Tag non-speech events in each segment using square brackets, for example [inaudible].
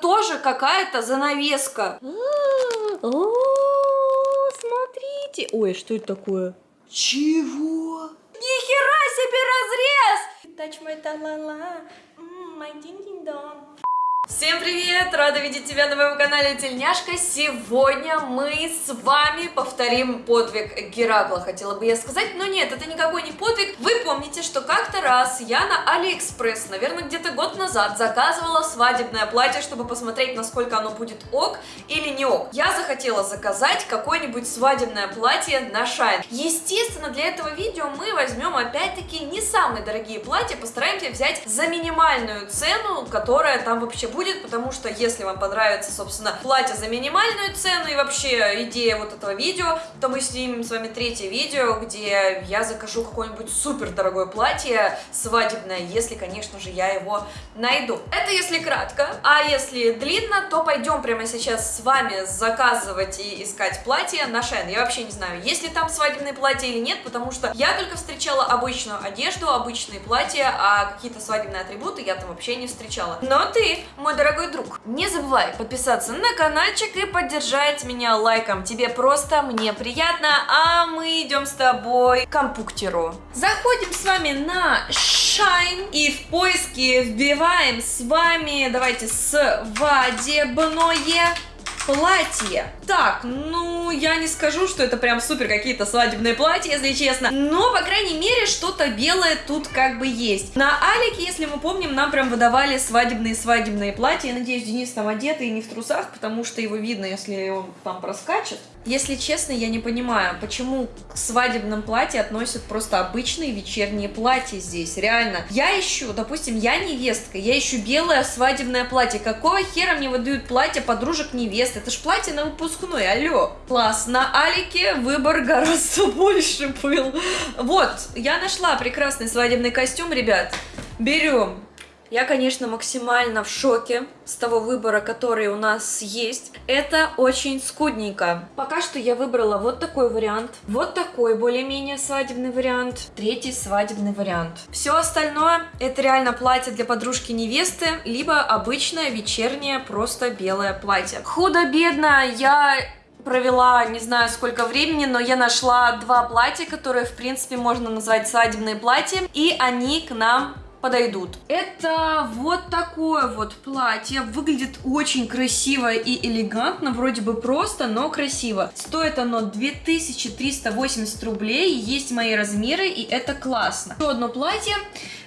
тоже какая-то занавеска. О, смотрите. Ой, что это такое? Чего? Нихера себе разрез! Touch my tralala, ding dong. Всем привет! Рада видеть тебя на моем канале Тельняшка. Сегодня мы с вами повторим подвиг Геракла, хотела бы я сказать, но нет, это никакой не подвиг. Вы помните, что как-то раз я на Алиэкспресс, наверное, где-то год назад, заказывала свадебное платье, чтобы посмотреть, насколько оно будет ok или не ок. Я захотела заказать какое-нибудь свадебное платье на Шайн. Естественно, для этого видео мы возьмем опять-таки не самые дорогие платья, постараемся взять за минимальную цену, которая там вообще будет, потому что если вам понравится, собственно, платье за минимальную цену и вообще идея вот этого видео, то мы снимем с вами третье видео, где я закажу какое-нибудь супер дорогое платье свадебное, если, конечно же, я его найду. Это если кратко, а если длинно, то пойдем прямо сейчас с вами заказывать и искать платье на Шен. Я вообще не знаю, есть ли там свадебные платья или нет, потому что я только встречала обычную одежду, обычные платья, а какие-то свадебные атрибуты я там вообще не встречала. Но ты, мой дорогой друг, не забывай подписаться на каналчик и поддержать меня лайком. Тебе просто, мне приятно, а мы идем с тобой к компуктеру. Заходим с вами на Shine и в поиске вбиваем с вами, давайте, свадебное платье. Так, ну, я не скажу, что это прям супер какие-то свадебные платья, если честно. Но, по крайней мере, что-то белое тут как бы есть. На Алике, если мы помним, нам прям выдавали свадебные-свадебные платья. Я надеюсь, Денис там одетый и не в трусах, потому что его видно, если он там проскачет. Если честно, я не понимаю, почему к свадебным платьям относят просто обычные вечерние платья здесь, реально. Я ищу, допустим, я невестка, я ищу белое свадебное платье. Какого хера мне выдают платье подружек невест? Это ж платье на выпускной, алло. Класс, на Алике выбор гораздо [laughs] больше был. Вот, я нашла прекрасный свадебный костюм, ребят. Берем. Я, конечно, максимально в шоке с того выбора, который у нас есть. Это очень скудненько. Пока что я выбрала вот такой вариант, вот такой более-менее свадебный вариант, третий свадебный вариант. Все остальное это реально платье для подружки невесты, либо обычное вечернее просто белое платье. Худо-бедно я провела не знаю сколько времени, но я нашла два платья, которые в принципе можно назвать свадебные платья, и они к нам подойдут. Это вот такое вот платье. Выглядит очень красиво и элегантно. Вроде бы просто, но красиво. Стоит оно 2380 рублей. Есть мои размеры, и это классно. Еще одно платье.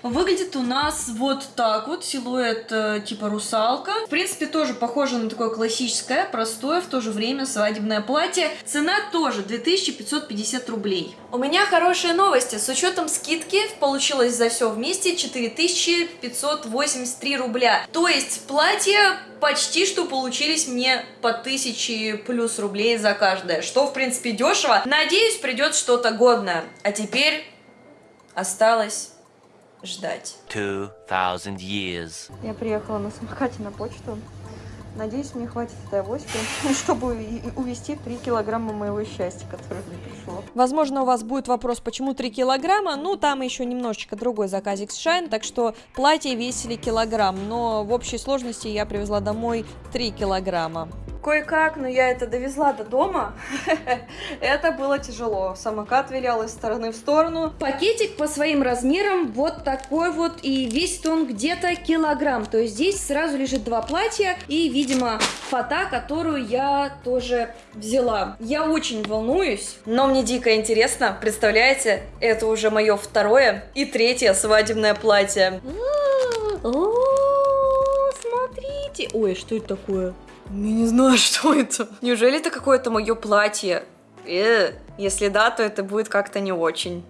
Выглядит у нас вот так вот, силуэт э, типа русалка. В принципе, тоже похоже на такое классическое, простое, в то же время свадебное платье. Цена тоже 2550 рублей. У меня хорошие новости. С учетом скидки получилось за все вместе 4583 рубля. То есть платье почти что получились мне по 1000 плюс рублей за каждое, что в принципе дешево. Надеюсь, придет что-то годное. А теперь осталось ждать. 2000 years. Я приехала на самокате на почту. Надеюсь, мне хватит этой авоськи, [laughs] чтобы увести 3 килограмма моего счастья, которое мне пришло. Возможно, у вас будет вопрос, почему 3 килограмма? Ну, там еще немножечко другой заказик с Шайн, так что платье весили килограмм, но в общей сложности я привезла домой 3 килограмма. Кое-как, но я это довезла до дома. [laughs] это было тяжело. Самокат вилял из стороны в сторону. Пакетик по своим размерам вот такой вот. И весит он где-то килограмм. То есть здесь сразу лежит два платья и, видимо, фата, которую я тоже взяла. Я очень волнуюсь, но мне дико интересно. Представляете, это уже мое второе и третье свадебное платье. О, смотрите. Ой, что это такое? Я не знаю, [laughs] что это. Неужели это какое-то мое платье? Э, если да, то это будет как-то не очень.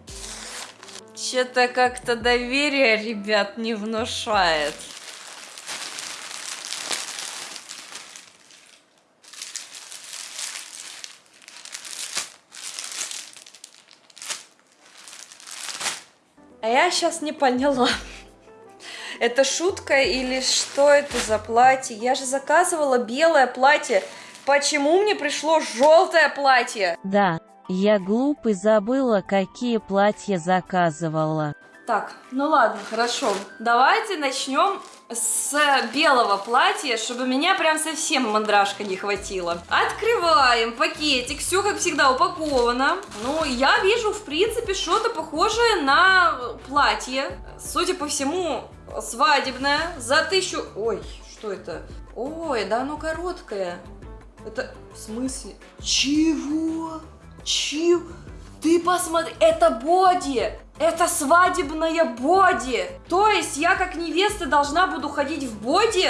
Что-то как-то доверие, ребят, не внушает. А я сейчас не поняла. Это шутка или что это за платье? Я же заказывала белое платье. Почему мне пришло желтое платье? Да, я глупый забыла, какие платья заказывала. Так, ну ладно, хорошо. Давайте начнем с белого платья, чтобы меня прям совсем мандражка не хватило. Открываем пакетик, все как всегда упаковано. Ну, я вижу, в принципе, что-то похожее на платье. Судя по всему, свадебное, за тысячу... Ой, что это? Ой, да оно короткое. Это в смысле? Чего? Чего? Ты посмотри, это боди! Это свадебная боди! То есть я как невеста должна буду ходить в боди?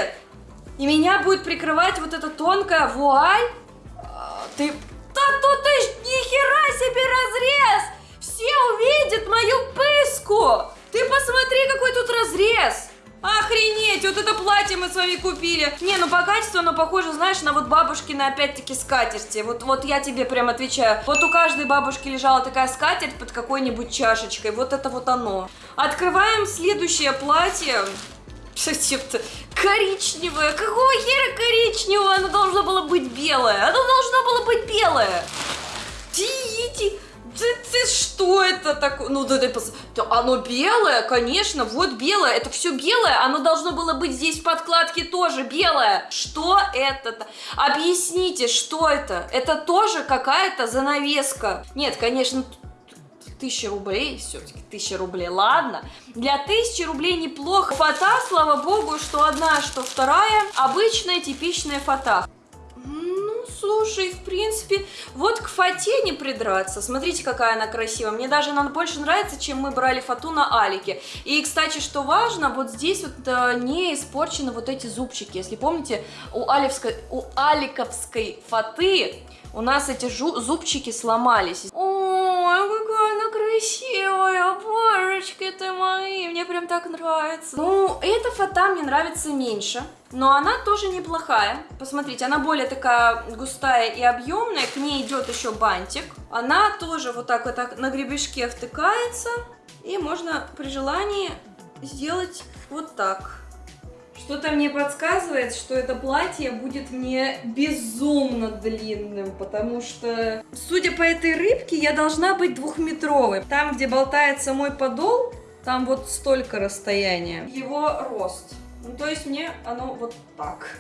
И меня будет прикрывать вот эта тонкая вуаль? А, Ты... Да тут ты ж нихера себе разрез! Все увидят мою пыску! Ты посмотри, какой тут разрез! Охренеть, вот это платье мы с вами купили. Не, ну по качеству оно похоже, знаешь, на вот бабушкины опять-таки скатерти. Вот, вот я тебе прям отвечаю. Вот у каждой бабушки лежала такая скатерть под какой-нибудь чашечкой. Вот это вот оно. Открываем следующее платье. Что-то коричневое. Какого хера коричневое? Оно должно было быть белое. Оно должно было быть белое. Иди, ты, ты что это такое? Ну, да, да, оно белое, конечно, вот белое, это все белое, оно должно было быть здесь в подкладке тоже белое. Что это? Объясните, что это? Это тоже какая-то занавеска. Нет, конечно, тысяча рублей, все-таки тысяча рублей, ладно. Для тысячи рублей неплохо. Фата, слава богу, что одна, что вторая, обычная типичная фата. Слушай, в принципе, вот к фате не придраться. Смотрите, какая она красивая. Мне даже она больше нравится, чем мы брали фату на Алике. И, кстати, что важно, вот здесь вот э, не испорчены вот эти зубчики. Если помните, у, Алевской, у Аликовской фаты у нас эти зубчики сломались. Ой, какая она красивая, божечки ты мои, мне прям так нравится. Ну, эта фата мне нравится меньше, но она тоже неплохая. Посмотрите, она более такая густая и объемная, к ней идет еще бантик. Она тоже вот так вот так на гребешке втыкается, и можно при желании сделать вот так. Что-то мне подсказывает, что это платье будет мне безумно длинным, потому что, судя по этой рыбке, я должна быть двухметровой. Там, где болтается мой подол, там вот столько расстояния. Его рост. Ну, то есть мне оно вот так.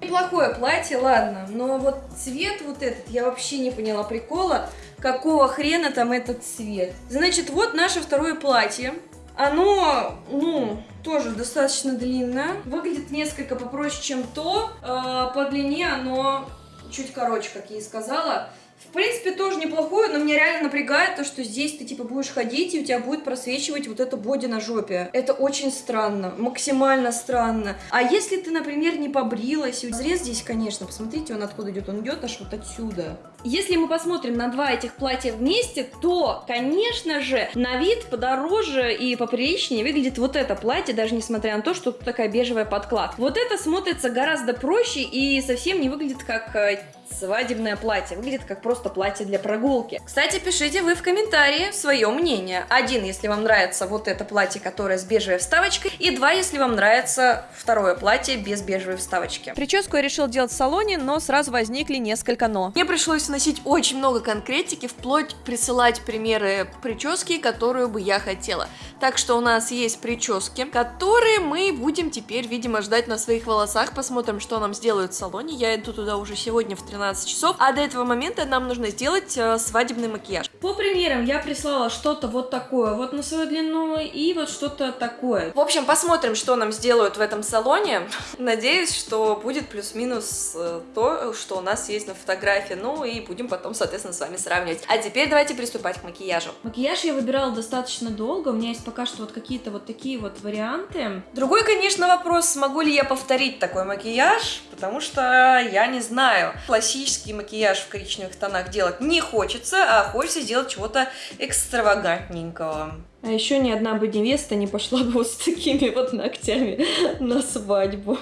Неплохое платье, ладно, но вот цвет вот этот, я вообще не поняла прикола, какого хрена там этот цвет. Значит, вот наше второе платье. Оно, ну, тоже достаточно длинное. Выглядит несколько попроще, чем то. Э, по длине оно чуть короче, как я и сказала. В принципе, тоже неплохое, но меня реально напрягает то, что здесь ты, типа, будешь ходить, и у тебя будет просвечивать вот это боди на жопе. Это очень странно, максимально странно. А если ты, например, не побрилась, и разрез здесь, конечно, посмотрите, он откуда идет, он идет аж вот отсюда. Если мы посмотрим на два этих платья вместе, то, конечно же, на вид подороже и поприличнее выглядит вот это платье, даже несмотря на то, что тут такая бежевая подкладка. Вот это смотрится гораздо проще и совсем не выглядит как э, свадебное платье. Выглядит как просто платье для прогулки. Кстати, пишите вы в комментарии свое мнение. Один, если вам нравится вот это платье, которое с бежевой вставочкой. И два, если вам нравится второе платье без бежевой вставочки. Прическу я решил делать в салоне, но сразу возникли несколько но. Мне пришлось вносить очень много конкретики, вплоть присылать примеры прически, которую бы я хотела. Так что у нас есть прически, которые мы будем теперь, видимо, ждать на своих волосах. Посмотрим, что нам сделают в салоне. Я иду туда уже сегодня в 13 часов, а до этого момента нам нужно сделать э, свадебный макияж. По примерам я прислала что-то вот такое вот на свою длину и вот что-то такое. В общем, посмотрим, что нам сделают в этом салоне. Надеюсь, что будет плюс-минус э, то, что у нас есть на фотографии. Ну и будем потом, соответственно, с вами сравнивать. А теперь давайте приступать к макияжу. Макияж я выбирала достаточно долго. У меня есть пока что вот какие-то вот такие вот варианты. Другой, конечно, вопрос, смогу ли я повторить такой макияж, потому что я не знаю. Классический макияж в коричневых тонах делать не хочется, а хочется сделать чего-то экстравагантненького. А еще ни одна бы невеста не пошла бы вот с такими вот ногтями [laughs] на свадьбу.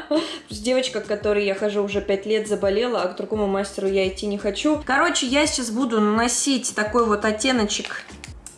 [laughs] Девочка, к которой я хожу уже 5 лет, заболела, а к другому мастеру я идти не хочу. Короче, я сейчас буду наносить такой вот оттеночек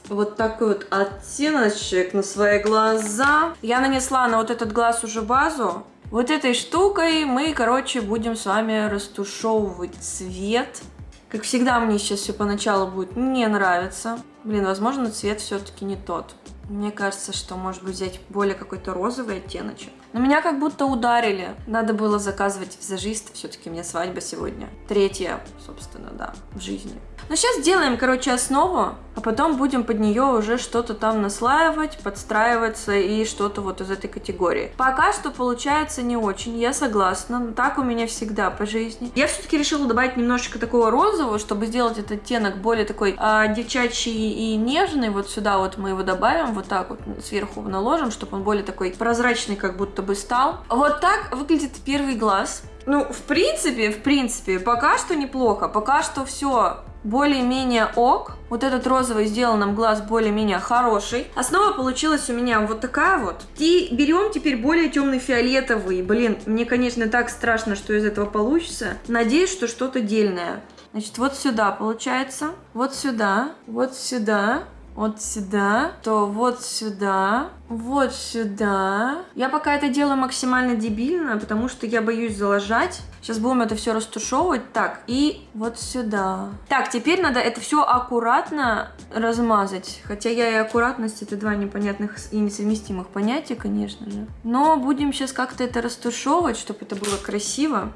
вот такой вот оттеночек на свои глаза. Я нанесла на вот этот глаз уже базу. Вот этой штукой мы, короче, будем с вами растушевывать цвет. Как всегда, мне сейчас все поначалу будет не нравиться. Блин, возможно, цвет все-таки не тот. Мне кажется, что может быть взять более какой-то розовый оттеночек. Но меня как будто ударили. Надо было заказывать визажиста, все-таки у меня свадьба сегодня. Третья, собственно, да, в жизни. Но сейчас сделаем, короче, основу, а потом будем под нее уже что-то там наслаивать, подстраиваться и что-то вот из этой категории. Пока что получается не очень, я согласна, так у меня всегда по жизни. Я все-таки решила добавить немножечко такого розового, чтобы сделать этот оттенок более такой а, девчачий и нежный. Вот сюда вот мы его добавим, вот так вот сверху наложим, чтобы он более такой прозрачный как будто бы стал. Вот так выглядит первый глаз. Ну, в принципе, в принципе, пока что неплохо, пока что все более-менее ок. Вот этот розовый сделал нам глаз более-менее хороший. Основа получилась у меня вот такая вот. И берем теперь более темный фиолетовый. Блин, мне, конечно, так страшно, что из этого получится. Надеюсь, что что-то дельное. Значит, вот сюда получается, вот сюда, вот сюда, вот сюда, то вот сюда, вот сюда. Я пока это делаю максимально дебильно, потому что я боюсь залажать. Сейчас будем это все растушевывать. Так, и вот сюда. Так, теперь надо это все аккуратно размазать. Хотя я и аккуратность это два непонятных и несовместимых понятия, конечно же. Но будем сейчас как-то это растушевывать, чтобы это было красиво.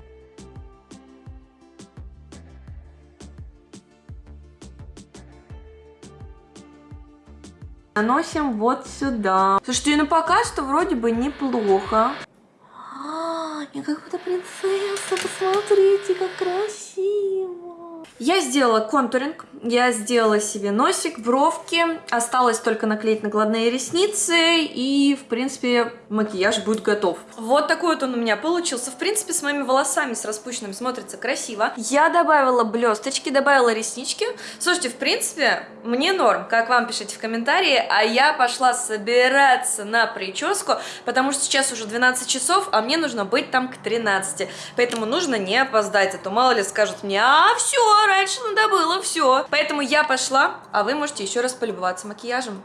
Наносим вот сюда. Слушайте, ну пока что вроде бы неплохо. А, я как будто принцесса, посмотрите, как красиво. Я сделала контуринг, я сделала себе носик, бровки, осталось только наклеить накладные ресницы, и, в принципе, макияж будет готов. Вот такой вот он у меня получился. В принципе, с моими волосами, с распущенными, смотрится красиво. Я добавила блесточки, добавила реснички. Слушайте, в принципе, мне норм, как вам пишите в комментарии, а я пошла собираться на прическу, потому что сейчас уже 12 часов, а мне нужно быть там к 13. Поэтому нужно не опоздать, а то мало ли скажут мне, а все, раньше надо было, все. Поэтому я пошла, а вы можете еще раз полюбоваться макияжем.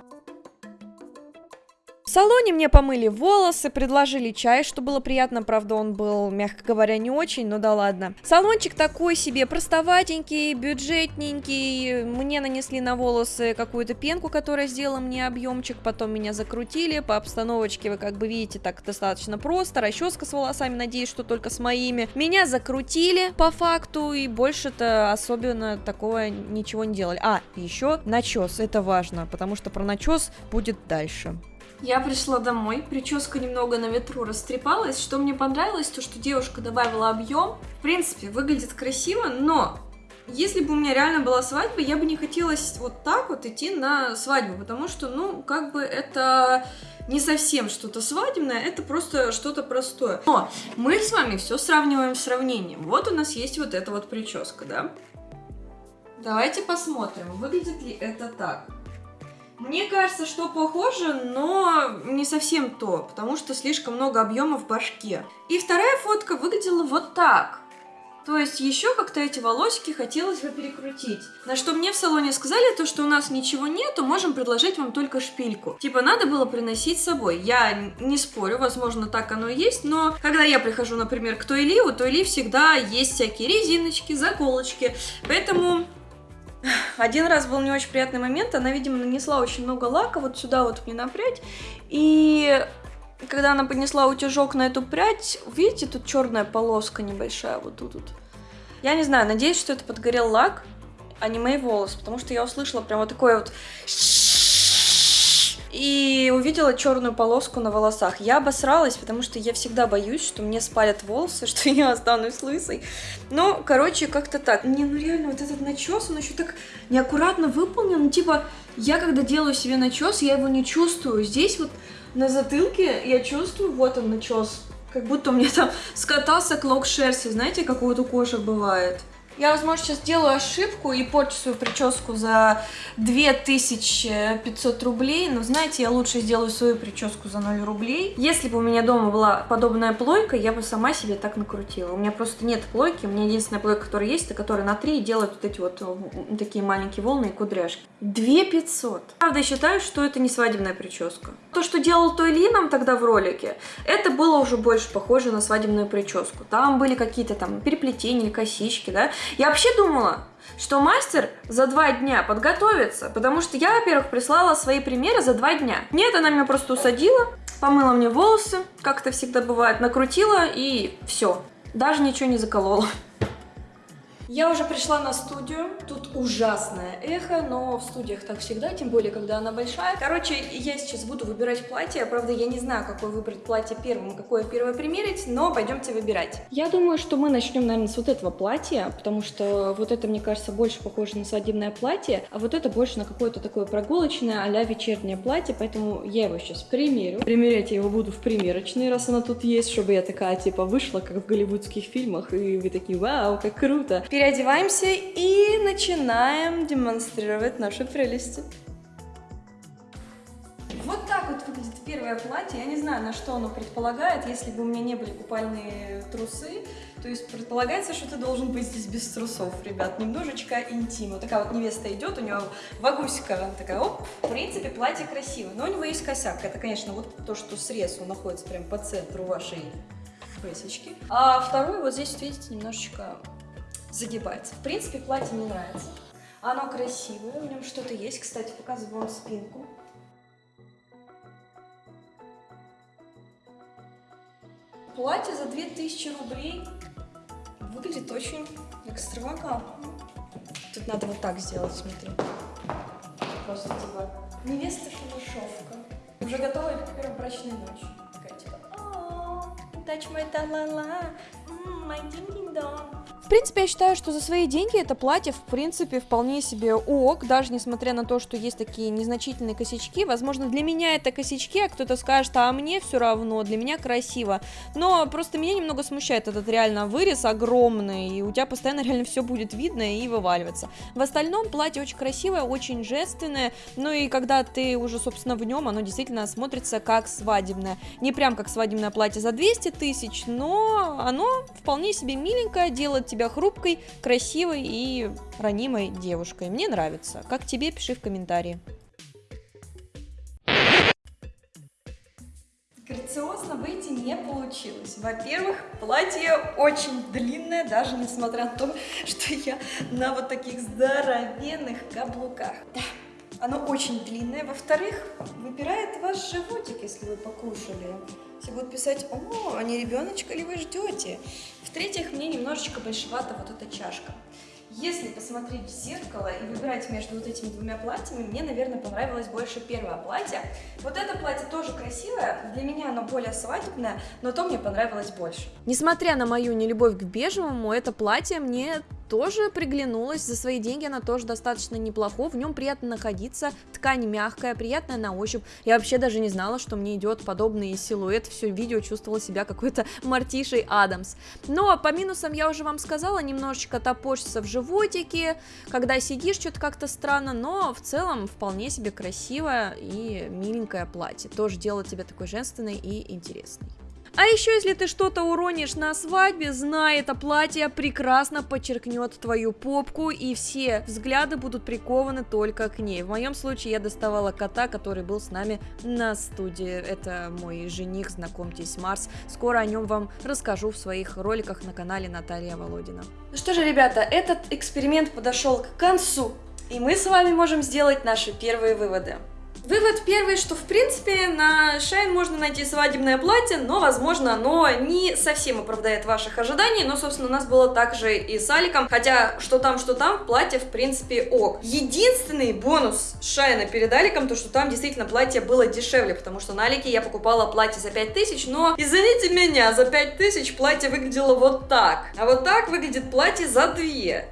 Салоне мне помыли волосы, предложили чай, что было приятно, правда он был, мягко говоря, не очень, но да ладно. Салончик такой себе простоватенький, бюджетненький, мне нанесли на волосы какую-то пенку, которая сделала мне объемчик, потом меня закрутили, по обстановочке вы как бы видите так достаточно просто, расческа с волосами, надеюсь, что только с моими. Меня закрутили по факту и больше-то особенно такого ничего не делали. А, еще начес, это важно, потому что про начес будет дальше. Я пришла домой, прическа немного на ветру растрепалась. Что мне понравилось, то что девушка добавила объем. В принципе, выглядит красиво, но если бы у меня реально была свадьба, я бы не хотела вот так вот идти на свадьбу, потому что, ну, как бы это не совсем что-то свадебное, это просто что-то простое. Но мы с вами все сравниваем с сравнением. Вот у нас есть вот эта вот прическа, да? Давайте посмотрим, выглядит ли это так. Мне кажется, что похоже, но не совсем то, потому что слишком много объема в башке. И вторая фотка выглядела вот так. То есть еще как-то эти волосики хотелось бы перекрутить. На что мне в салоне сказали, то что у нас ничего нету, можем предложить вам только шпильку. Типа надо было приносить с собой. Я не спорю, возможно так оно и есть, но когда я прихожу, например, к Тойли, у Тойли всегда есть всякие резиночки, заколочки. Поэтому один раз был не очень приятный момент, она, видимо, нанесла очень много лака вот сюда вот мне на прядь, и когда она поднесла утюжок на эту прядь, видите, тут черная полоска небольшая вот тут вот. Я не знаю, надеюсь, что это подгорел лак, а не мои волосы, потому что я услышала прям вот такое вот и увидела черную полоску на волосах. Я обосралась, потому что я всегда боюсь, что мне спалят волосы, [laughs] что я останусь лысой. Ну, короче, как-то так. Не, ну реально, вот этот начес, он еще так неаккуратно выполнен. Ну, типа, я когда делаю себе начес, я его не чувствую. Здесь вот на затылке я чувствую, вот он начес. Как будто у меня там скатался клок шерсти, знаете, как у кошек бывает. Я, возможно, сейчас делаю ошибку и порчу свою прическу за 2500 рублей, но, знаете, я лучше сделаю свою прическу за 0 рублей. Если бы у меня дома была подобная плойка, я бы сама себе так накрутила. У меня просто нет плойки, у меня единственная плойка, которая есть, это которая на 3 делает вот эти вот такие маленькие волны и кудряшки. 2500. Правда, я считаю, что это не свадебная прическа. То, что делал Той Ли нам тогда в ролике, это было уже больше похоже на свадебную прическу. Там были какие-то там переплетения косички, да, Я вообще думала, что мастер за два дня подготовится, потому что я, во-первых, прислала свои примеры за два дня. Нет, она меня просто усадила, помыла мне волосы, как это всегда бывает, накрутила и все. Даже ничего не заколола. Я уже пришла на студию, тут ужасное эхо, но в студиях так всегда, тем более, когда она большая. Короче, я сейчас буду выбирать платье, правда, я не знаю, какое выбрать платье первым, какое первое примерить, но пойдемте выбирать. Я думаю, что мы начнем, наверное, с вот этого платья, потому что вот это, мне кажется, больше похоже на свадебное платье, а вот это больше на какое-то такое прогулочное а вечернее платье, поэтому я его сейчас примерю. Примерять я его буду в примерочной, раз она тут есть, чтобы я такая, типа, вышла, как в голливудских фильмах, и вы такие, вау, как круто переодеваемся и начинаем демонстрировать наши прелести. Вот так вот выглядит первое платье. Я не знаю, на что оно предполагает. Если бы у меня не были купальные трусы, то есть предполагается, что ты должен быть здесь без трусов, ребят. Немножечко интима. Такая вот невеста идет, у нее вагусика такая, оп. В принципе, платье красивое, но у него есть косяк. Это, конечно, вот то, что срез, он находится прямо по центру вашей песечки. А второй вот здесь, видите, немножечко загибается. В принципе, платье мне нравится. Оно красивое, в нем что-то есть. Кстати, показываю вам спинку. Платье за 2000 рублей выглядит очень экстравагантно. Тут надо вот так сделать, смотри. Просто типа невеста шалашовка. Уже готова к первой брачной ночи. Такая типа, touch my та-ла-ла, my ding-ding-dong. Принципе, я считаю, что за свои деньги это платье, в принципе, вполне себе ок, даже несмотря на то, что есть такие незначительные косячки. Возможно, для меня это косячки, а кто-то скажет, а мне все равно, для меня красиво. Но просто меня немного смущает этот реально вырез огромный, и у тебя постоянно [laughs] реально все будет видно и вываливаться. В остальном платье очень красивое, очень женственное, ну и когда ты уже, собственно, в нем, оно действительно смотрится как свадебное. Не прям как свадебное платье за 200 тысяч, но оно вполне себе миленькое, делает тебя хрупкой, красивой и ранимой девушкой. Мне нравится. Как тебе, пиши в комментарии. Грациозно выйти не получилось. Во-первых, платье очень длинное, даже несмотря на то, [laughs] что я на вот таких здоровенных каблуках. Да, оно очень длинное. Во-вторых, выпирает ваш животик, если вы покушали. Все будут писать, о, а не ребеночка ли вы ждете? В-третьих, мне немножечко большевата вот эта чашка. Если посмотреть в зеркало и выбирать между вот этими двумя платьями, мне, наверное, понравилось больше первое платье. Вот это платье тоже красивое, для меня оно более свадебное, но то мне понравилось больше. Несмотря на мою нелюбовь к бежевому, это платье мне тоже приглянулась, за свои деньги она тоже достаточно неплохо, в нем приятно находиться, ткань мягкая, приятная на ощупь, я вообще даже не знала, что мне идет подобный силуэт, все видео чувствовала себя какой-то [laughs] Мартишей Адамс. Но по минусам я уже вам сказала, немножечко топорщится в животике, когда сидишь, что-то как-то странно, но в целом вполне себе красивое и миленькое платье, тоже делает тебя такой женственной и интересной. А еще, если ты что-то уронишь на свадьбе, знай, это платье прекрасно подчеркнет твою попку, и все взгляды будут прикованы только к ней. В моем случае я доставала кота, который был с нами на студии. Это мой жених, знакомьтесь, Марс. Скоро о нем вам расскажу в своих роликах на канале Наталья Володина. Ну что же, ребята, этот эксперимент подошел к концу, и мы с вами можем сделать наши первые выводы. Вывод первый, что в принципе на Shine можно найти свадебное платье, но возможно оно не совсем оправдает ваших ожиданий, но собственно у нас было также и с Аликом, хотя что там, что там, платье в принципе ок. Единственный бонус Шайна перед Аликом, то что там действительно платье было дешевле, потому что на Алике я покупала платье за 5000, но извините меня, за 5000 платье выглядело вот так, а вот так выглядит платье за 2.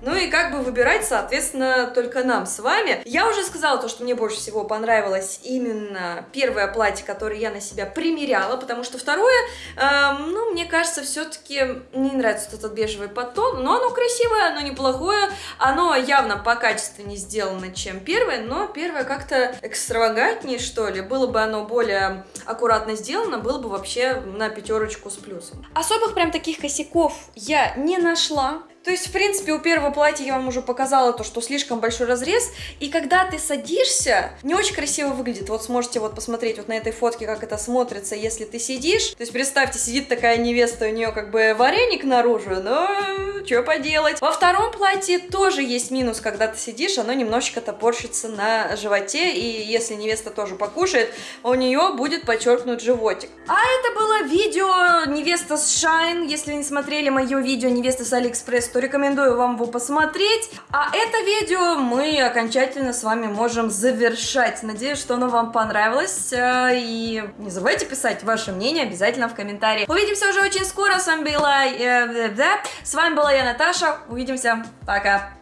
Ну и как бы выбирать, соответственно, только нам с вами. Я уже сказала то, что мне больше всего понравилось понравилось именно первое платье, которое я на себя примеряла, потому что второе, э, ну, мне кажется, все-таки не нравится этот бежевый подтон, но оно красивое, оно неплохое, оно явно по качественнее сделано, чем первое, но первое как-то экстравагантнее, что ли, было бы оно более аккуратно сделано, было бы вообще на пятерочку с плюсом. Особых прям таких косяков я не нашла, то есть, в принципе, у первого платья я вам уже показала то, что слишком большой разрез, и когда ты садишься, не очень красиво выглядит. Вот сможете вот посмотреть вот на этой фотке, как это смотрится, если ты сидишь. То есть, представьте, сидит такая невеста, у нее как бы вареник наружу, но что поделать. Во втором платье тоже есть минус, когда ты сидишь, оно немножечко топорщится на животе, и если невеста тоже покушает, у нее будет подчеркнут животик. А это было видео невеста с Shein. Если не смотрели мое видео невеста с Алиэкспресс, то рекомендую вам его посмотреть. А это видео мы окончательно с вами можем завершать. Надеюсь, что оно вам понравилось. Э, И не забывайте писать ваше мнение обязательно в комментариях. Увидимся уже очень скоро. С вами была, э, с вами была я, Наташа. Увидимся. Пока.